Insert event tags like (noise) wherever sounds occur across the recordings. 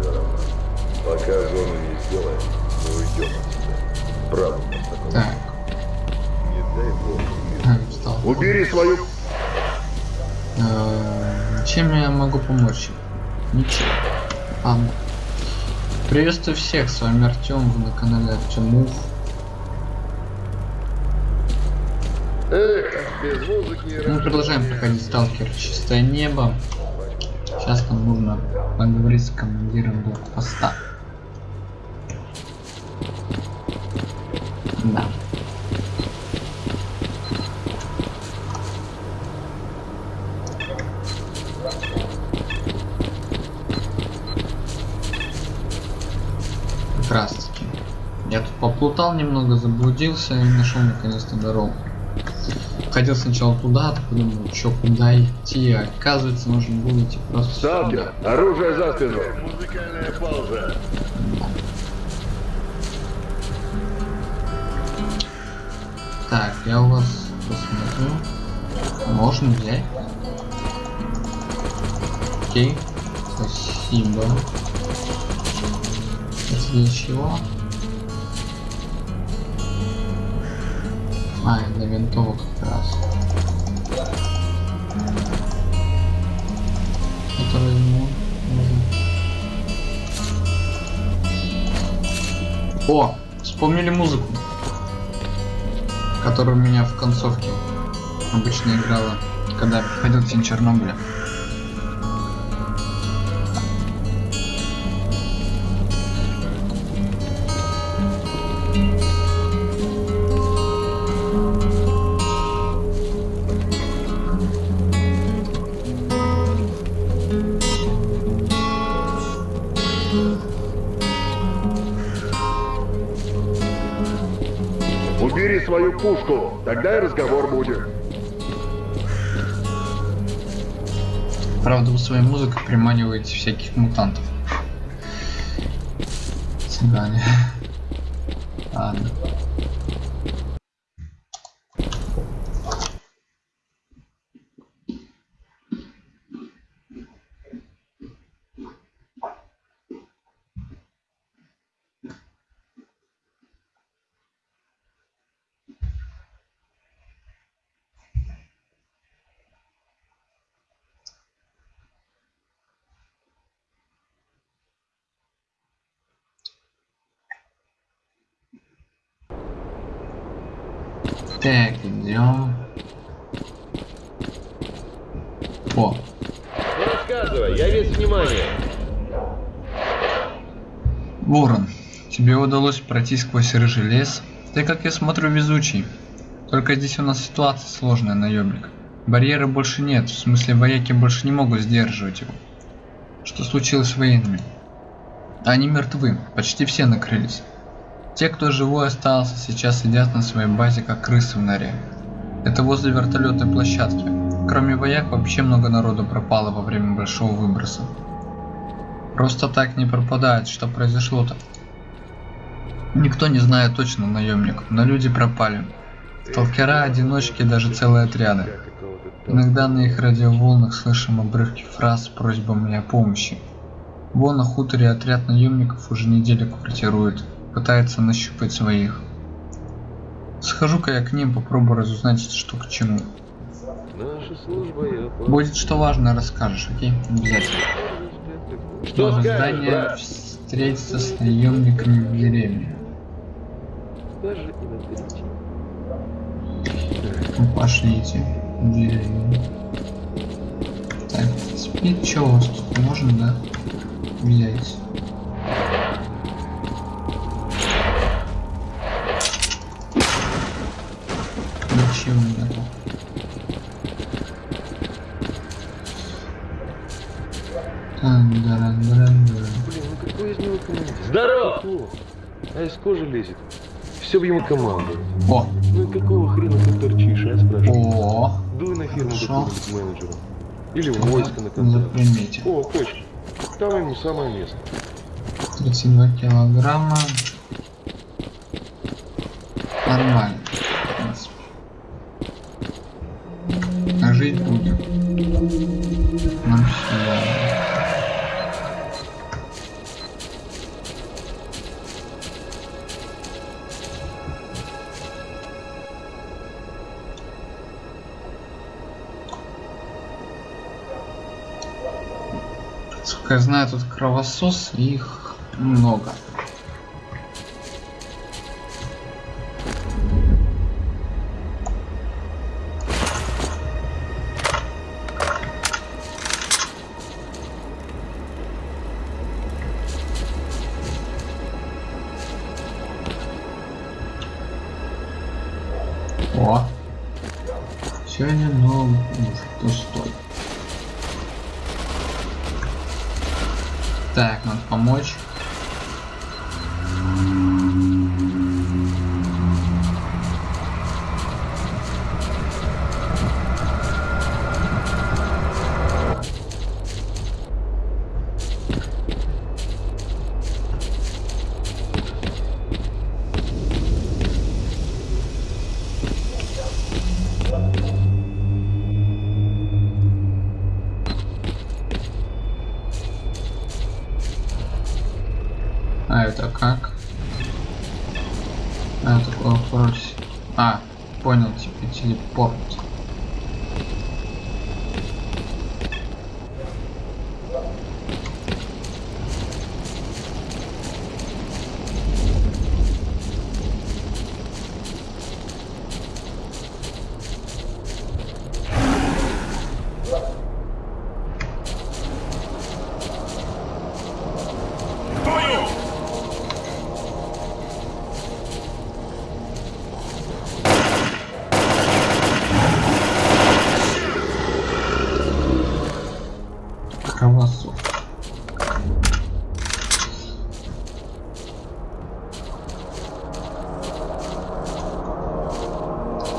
Все равно. Пока зону не сделаем, мы уйдем отсюда. Правда, такого. Так, Не дай бог. встал. Убери свою... Э, Чем я могу помочь? Ничем. Ладно. Приветствую всех, с вами Артем, вы на канале Артемув. Эх, без музыки Мы продолжаем проходить сталкер Чистое небо. Сейчас нам нужно поговорить с командиром блокпоста. Да. Как раз таки. Я тут поплутал немного, заблудился и нашел наконец-то дорогу. Ходил сначала туда, так подумал, что куда идти, а оказывается нужно было идти просто Сталкер, оружие за спину. Музыкальная пауза. Так, я у вас посмотрю. Можно взять. Окей. Спасибо. Это для чего? А, для винтовок как раз. Это возьму. О, вспомнили музыку которая у меня в концовке обычно играла, когда ходил в тень Чернобыля. Убери свою пушку, тогда и разговор будет. Правда, вы своей музыкой приманиваете всяких мутантов. Цыгане. Ладно. Так, идем. О, Рассказывай, я весь внимание. Ворон, тебе удалось пройти сквозь рыжий лес. Ты, как я смотрю, везучий. Только здесь у нас ситуация сложная, наемник. Барьера больше нет, в смысле вояки больше не могут сдерживать его. Что случилось с военными? Они мертвы, почти все накрылись. Те, кто живой остался, сейчас сидят на своей базе, как крысы в норе. Это возле вертолетной площадки. Кроме вояк, вообще много народу пропало во время большого выброса. Просто так не пропадает, что произошло-то. Никто не знает точно, наемник, но люди пропали. Сталкера, одиночки, даже целые отряды. Иногда на их радиоволнах слышим обрывки фраз с просьбами о помощи. Вон на хуторе отряд наемников уже неделю квартирует, пытается нащупать своих. Схожу-ка я к ним, попробую разузнать, что к чему. Будет что важно, расскажешь, окей? Обязательно. Что Нужно здание брат? встретиться с наемниками в деревне. Ну, пошлите в деревню. Так, спит, что у вас тут можно, да? Взять. Блин, ну какой из него командир? Здорово! А из кожи лезет. Все бы ему команду. О, Ну и какого хрена ты торчишь, а, спрашиваю? о, Дуй на фирму какую-нибудь менеджера. Или в войско на конце. запримите. О, точно. Там ему самое место. 32 килограмма. Нормально. Сколько я знаю, тут кровосос, их много.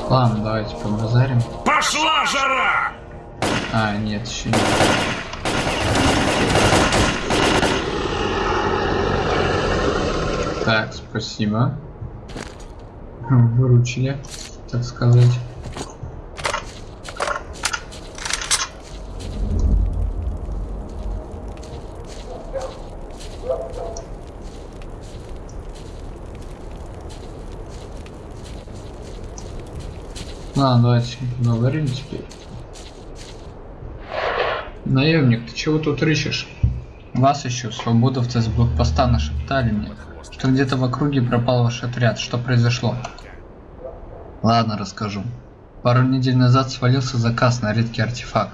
Ладно, давайте побазарим. Пошла жара! А, нет, еще нет. Так, спасибо. Выручили, так сказать. Ладно, давайте поговорим теперь. Наемник, ты чего тут рыщешь? Вас еще свободовцы с блокпоста нашептали мне, что где-то в округе пропал ваш отряд. Что произошло? Ладно, расскажу. Пару недель назад свалился заказ на редкий артефакт.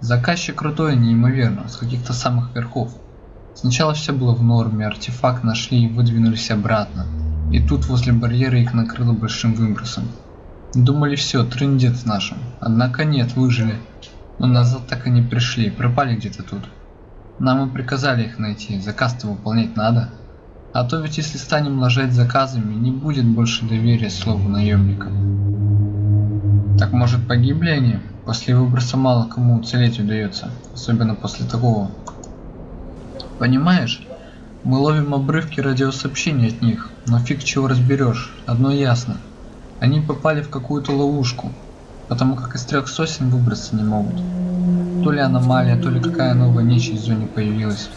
Заказчик крутой, неимоверно, с каких-то самых верхов. Сначала все было в норме, артефакт нашли и выдвинулись обратно. И тут возле барьера их накрыло большим выбросом. Думали все, трындец нашим. Однако нет, выжили. Но назад так и не пришли, пропали где-то тут. Нам и приказали их найти, заказ-то выполнять надо. А то ведь если станем ложать заказами, не будет больше доверия слову наемника. Так может погибли они? После выброса мало кому уцелеть удается, особенно после такого. Понимаешь? Мы ловим обрывки радиосообщений от них, но фиг чего разберешь, одно ясно. Они попали в какую-то ловушку, потому как из трех сосен выбраться не могут. То ли аномалия, то ли какая новая нечисть в зоне появилась.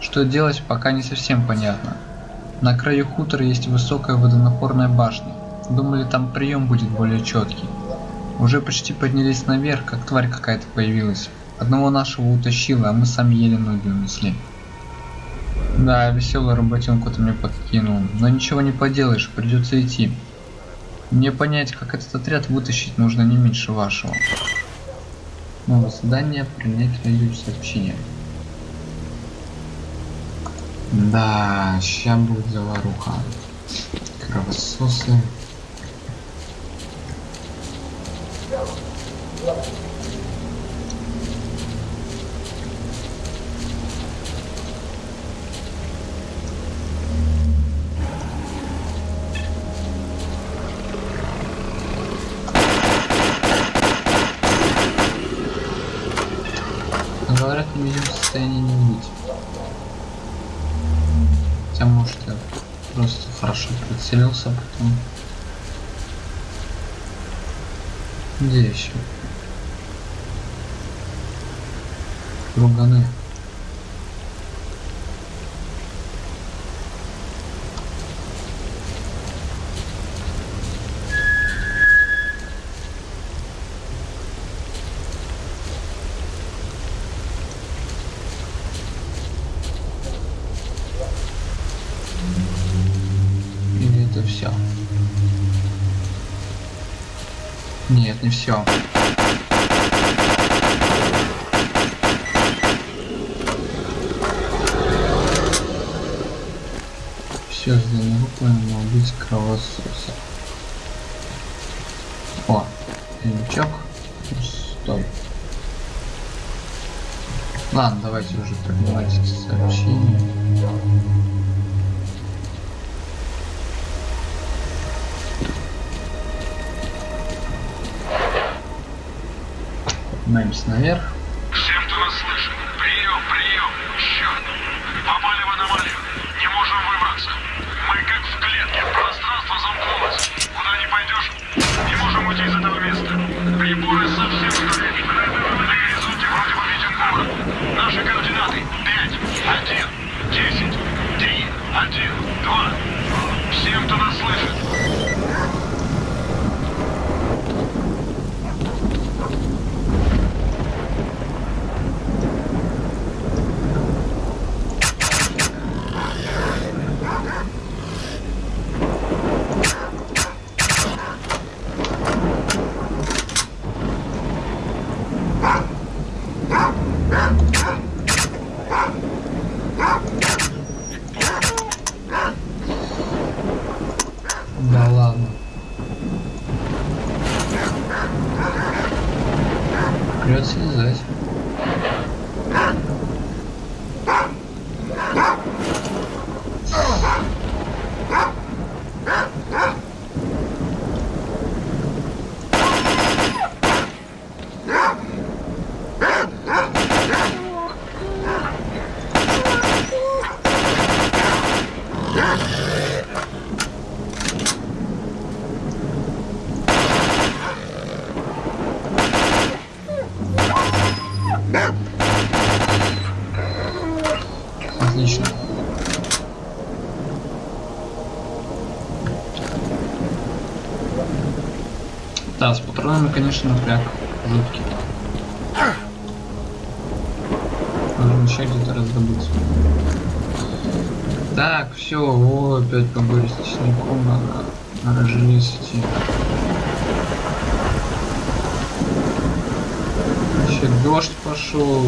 Что делать, пока не совсем понятно. На краю хутора есть высокая водонапорная башня. Думали, там прием будет более четкий. Уже почти поднялись наверх, как тварь какая-то появилась. Одного нашего утащила, а мы сами еле ноги унесли. Да, веселую работенку ты мне подкинул, но ничего не поделаешь, придется идти. Мне понять, как этот отряд вытащить, нужно не меньше вашего. Новое задание принять радиосообщение. Да, ща будет заваруха. Кровососы. Говорят, в видимом состоянии не убить. Хотя может я просто а потом. Где еще? Друганы. Все. Нет, не все. Все здание выполнено, убить кровососа. О, лючок. Стой. Ладно, давайте уже поднимайте сообщение. Наверх. Всем, кто нас слышит. Прием, прием. Черт. Попали в аномалию. Не можем выбраться. Мы как в клетке. Пространство замкнулось. Куда не пойдешь, не можем уйти из этого места. Приборы совсем сгорели. На горизонте вроде бы виден город. Наши координаты. 5, 1, 10, 3, 1, 2. Всем, кто нас слышит. Да ладно. Придется слезать. Отлично. Да, с патронами, конечно, напряг жуткий. Нужно еще где-то раздобыть. Так, все, о, опять по горе с тесником надо, надо желез. Еще дождь пошел,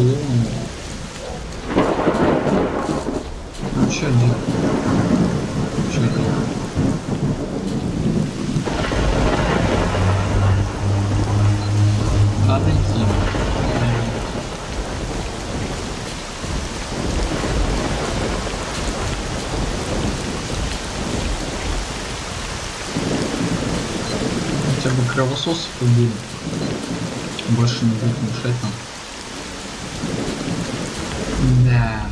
ну что делать? Что делать? Надо идти. Кровососов убили. Больше не будет мешать нам. Да.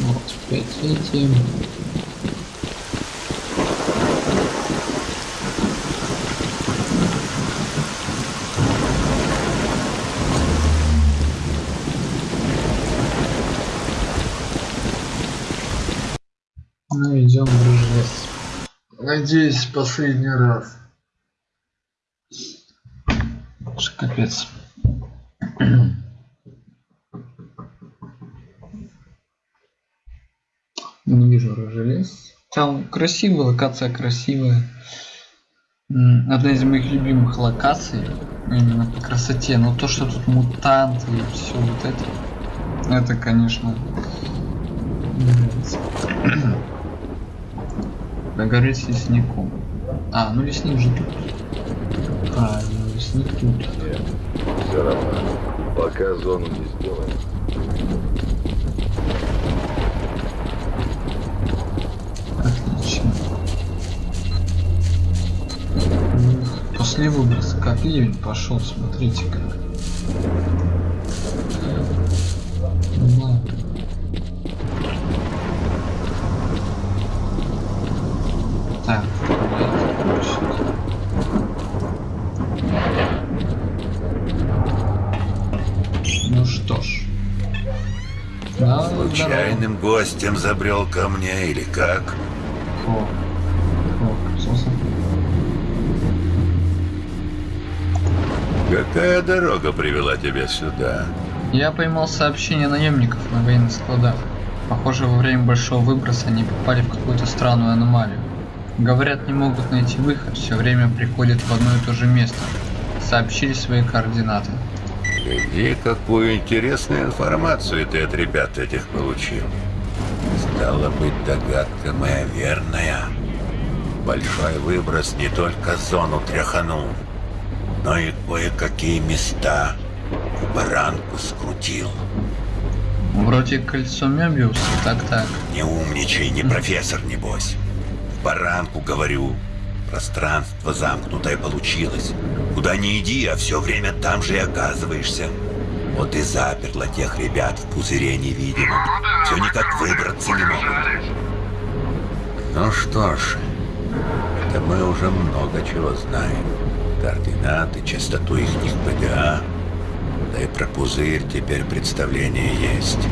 Вот, опять эти. Надеюсь, последний раз. Капец. Не вижу Рыжелес. Там красивая, локация красивая. Одна из моих любимых локаций. Именно по красоте. Но то, что тут мутанты и все вот это. Это, конечно, не нравится. Погореть с лесником. А, ну лесник же тут. Правильно, лесник тут. Нет, все равно. Пока зону не сделаем. Отлично. Ну, После выброса как ливень пошел, смотрите как. Гостем забрел ко мне или как? О, соса. Какая дорога привела тебя сюда? Я поймал сообщение наемников на военных складах. Похоже, во время большого выброса они попали в какую-то странную аномалию. Говорят, не могут найти выход, все время приходят в одно и то же место. Сообщили свои координаты. Гляди, какую интересную информацию ты от ребят этих получил. Стало быть, догадка моя верная. Большой выброс не только зону тряханул, но и кое-какие места в баранку скрутил. Вроде кольцо Мебиуса, так-так. Не умничай, не профессор, небось. В баранку, говорю. Пространство замкнутое получилось. Куда ни иди, а все время там же и оказываешься. Вот и заперла тех ребят в пузыре невидимом. Все никак выбраться не могут. Ну что ж, это мы уже много чего знаем. Координаты, частоту их ПДА. Да и про пузырь теперь представление есть.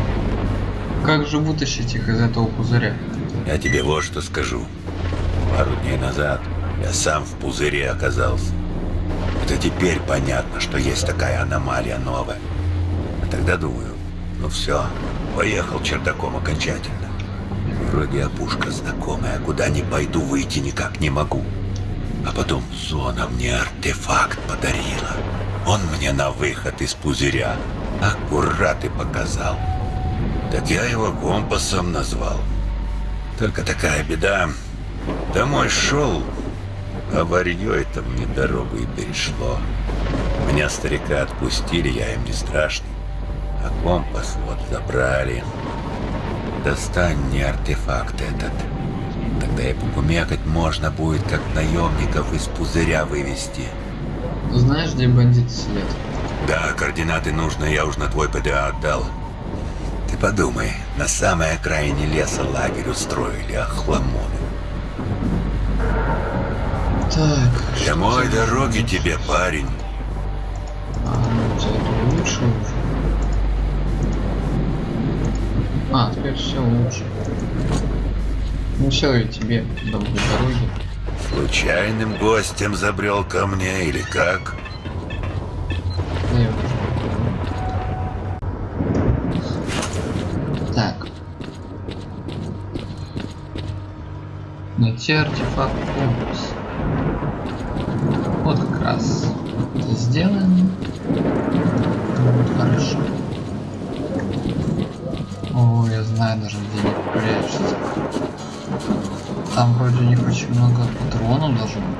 Как же вытащить их из этого пузыря? Я тебе вот что скажу. Пару дней назад я сам в пузыре оказался. Это теперь понятно, что есть такая аномалия новая. Тогда думаю, ну все, поехал чердаком окончательно. Вроде опушка знакомая, куда ни пойду, выйти никак не могу. А потом зона мне артефакт подарила. Он мне на выход из пузыря аккурат и показал. Так я его компасом назвал. Только такая беда. Домой шел, а варьё это мне дорогу и перешло. Меня старика отпустили, я им не страшный. А компас вот забрали. Достань мне артефакт этот. Тогда и покумекать можно будет, как наемников из пузыря вывести. Знаешь, где бандиты сидят? Да, координаты нужно, я уж на твой ПДА отдал. Ты подумай, на самой окраине леса лагерь устроили, охламоны. Так, Домой дороги тебе, парень. А, ну лучше уже. А, теперь все лучше. Ну все, и тебе доброй дороги. Случайным гостем забрел ко мне или как? Понял. Так. Найти артефакт компас. Вот как раз это сделаем. Вот, хорошо. Знаю даже где не прячется. Там вроде у них очень много патронов должно быть.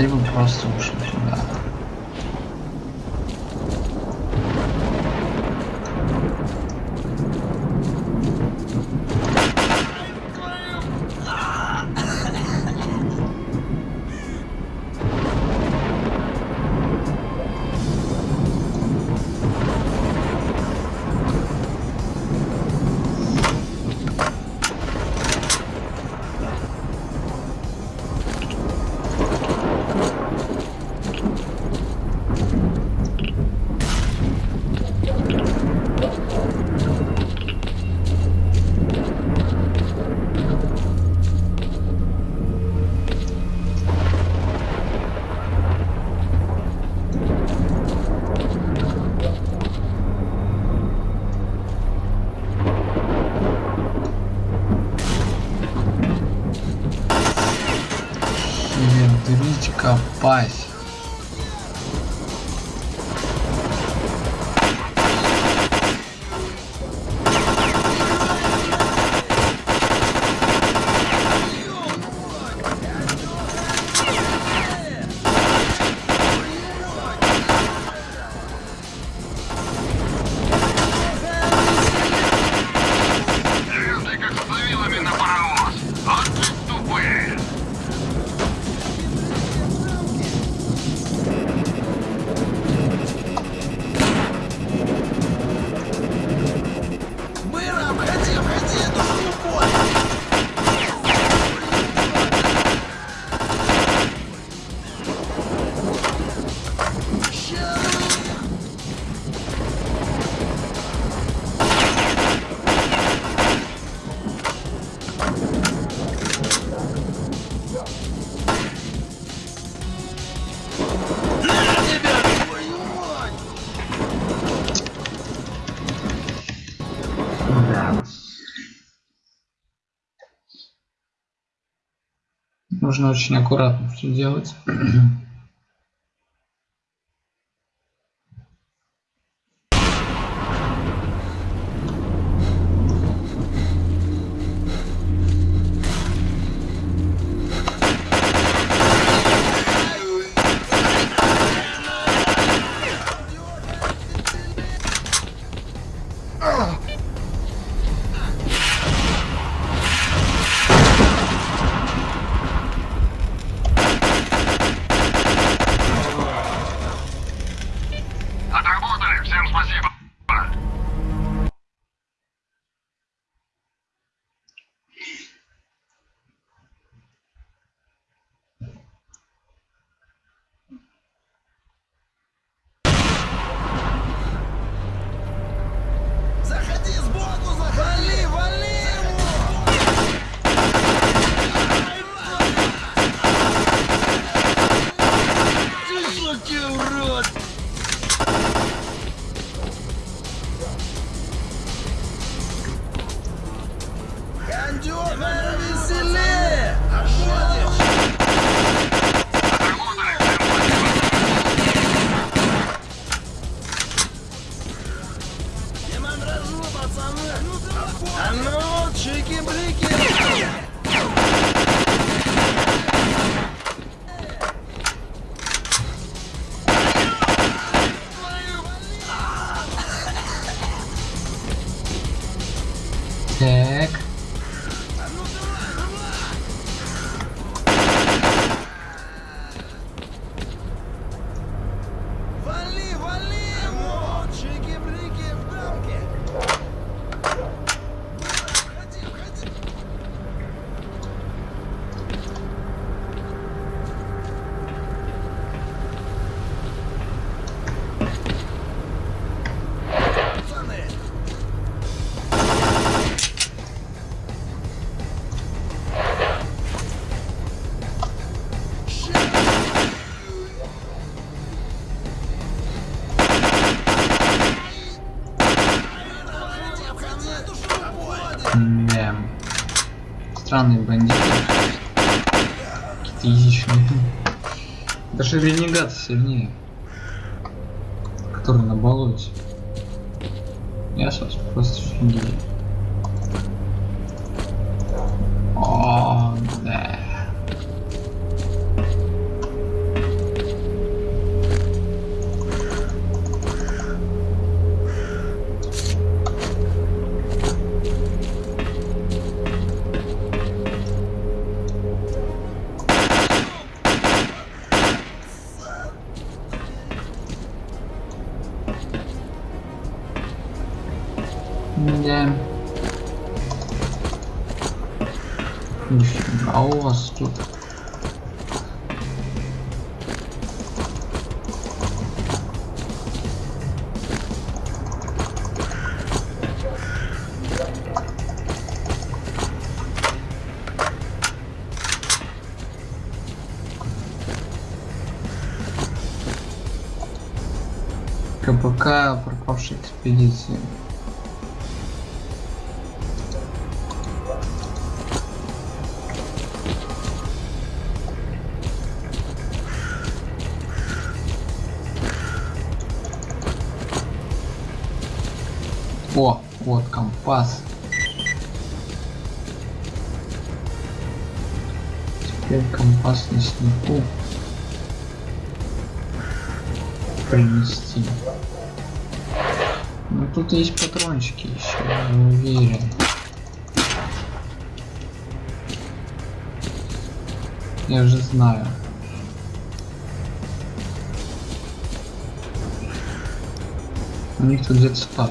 Либо просто ушли Нужно очень аккуратно все делать. (clears throat) Странные бандиты. Какие-то язычные. Даже ренегат сильнее. Который на болоте. Я сейчас просто офигею. КПК пропавшей экспедиции. О, вот компас. Теперь компас леснику принести. Ну тут есть патрончики еще, я уверен. Я же знаю. У них тут где-то спад.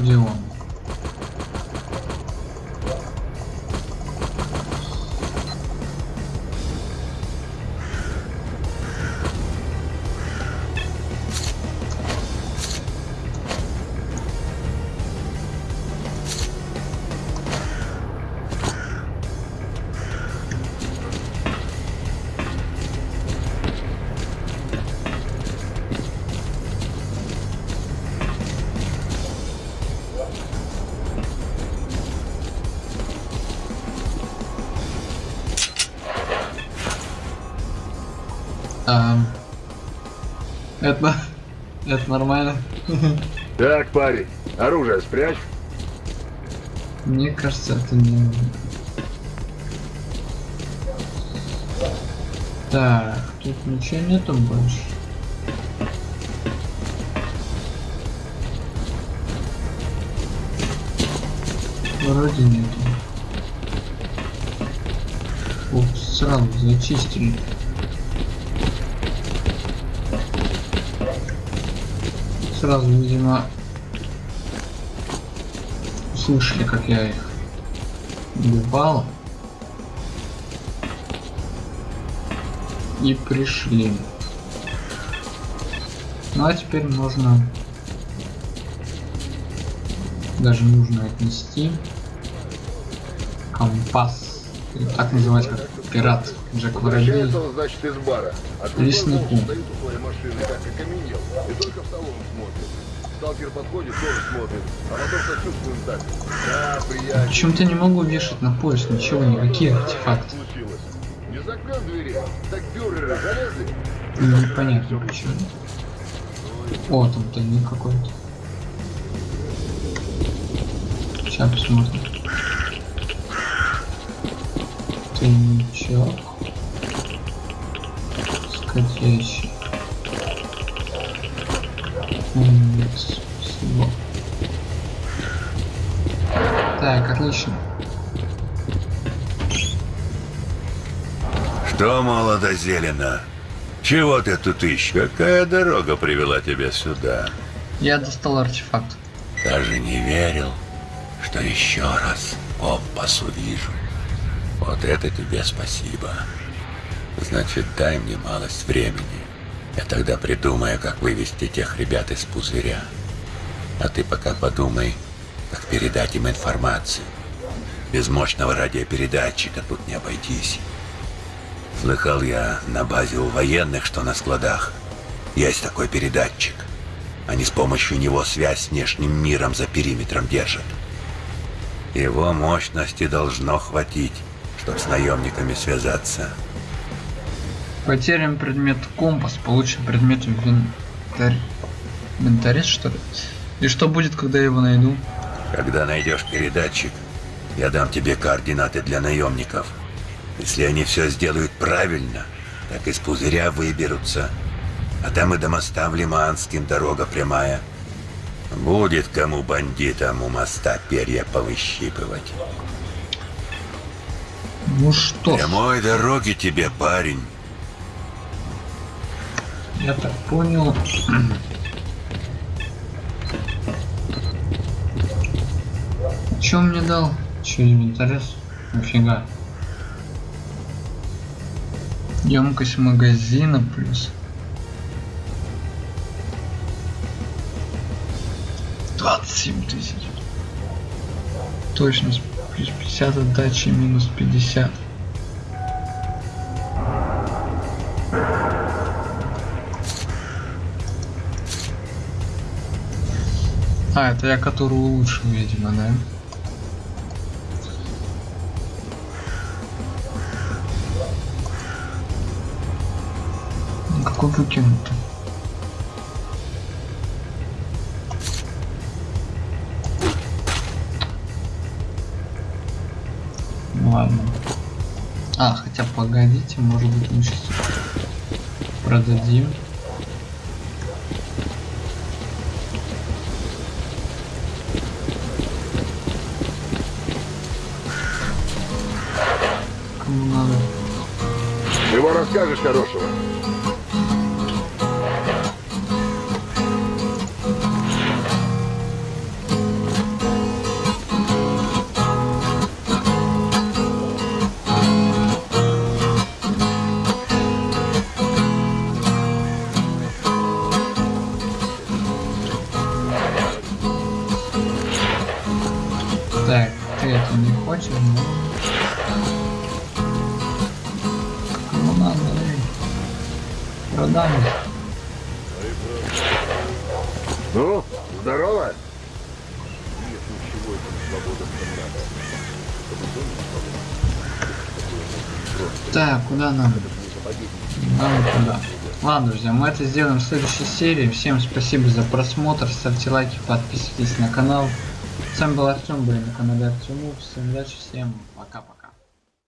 Вроде нормально. Так, парень, оружие спрячь. Мне кажется, это не... Так, тут ничего нету больше. Вроде нету. Ух, сразу зачистили. Сразу, видимо, слышали, как я их убивал. И пришли. Ну а теперь можно даже нужно отнести компас. Или так называть как пират Джек Воробей. Возвращается значит, из бара. Леснику. смотрит. А. Почему-то не могу вешать на пояс ничего, никакие артефакты. Не закрыл двери, так бюреры залезли. Непонятно почему. О, там тайник какой-то. Сейчас посмотрим. Тайничок. Спасибо. Так, отлично. Что, молодо зелено? Чего ты тут ищешь? Какая дорога привела тебя сюда? Я достал артефакт. Даже не верил, что еще раз компас увижу. Вот это тебе спасибо. Значит, дай мне малость времени. Я тогда придумаю, как вывести тех ребят из пузыря. А ты пока подумай, как передать им информацию. Без мощного радиопередатчика тут не обойтись. Слыхал я на базе у военных, что на складах есть такой передатчик. Они с помощью него связь с внешним миром за периметром держат. Его мощности должно хватить, чтобы с наемниками связаться. Потерян предмет компас, получен предмет инвентарь. Инвентарец, что ли? И что будет, когда я его найду? Когда найдешь передатчик, я дам тебе координаты для наемников. Если они все сделают правильно, так из пузыря выберутся. А там и до моста в Лиманским дорога прямая. Будет кому бандитам у моста перья повыщипывать. Ну что, Прямой дороги тебе, парень. Я так понял. Че он мне дал? Че инвентарец? Нафига? Емкость магазина плюс. 27 тысяч. Точность плюс 50 отдачи минус 50. А, это я которую улучшил, видимо, да? Ну, Какой выкинут? Ладно. А, хотя погодите, может быть мы сейчас продадим. Кому надо? Чего расскажешь хорошего? Это сделаем в следующей серии. Всем спасибо за просмотр, ставьте лайки, подписывайтесь на канал. С вами был Артем, были на канале Артему. Всем удачи, всем пока-пока.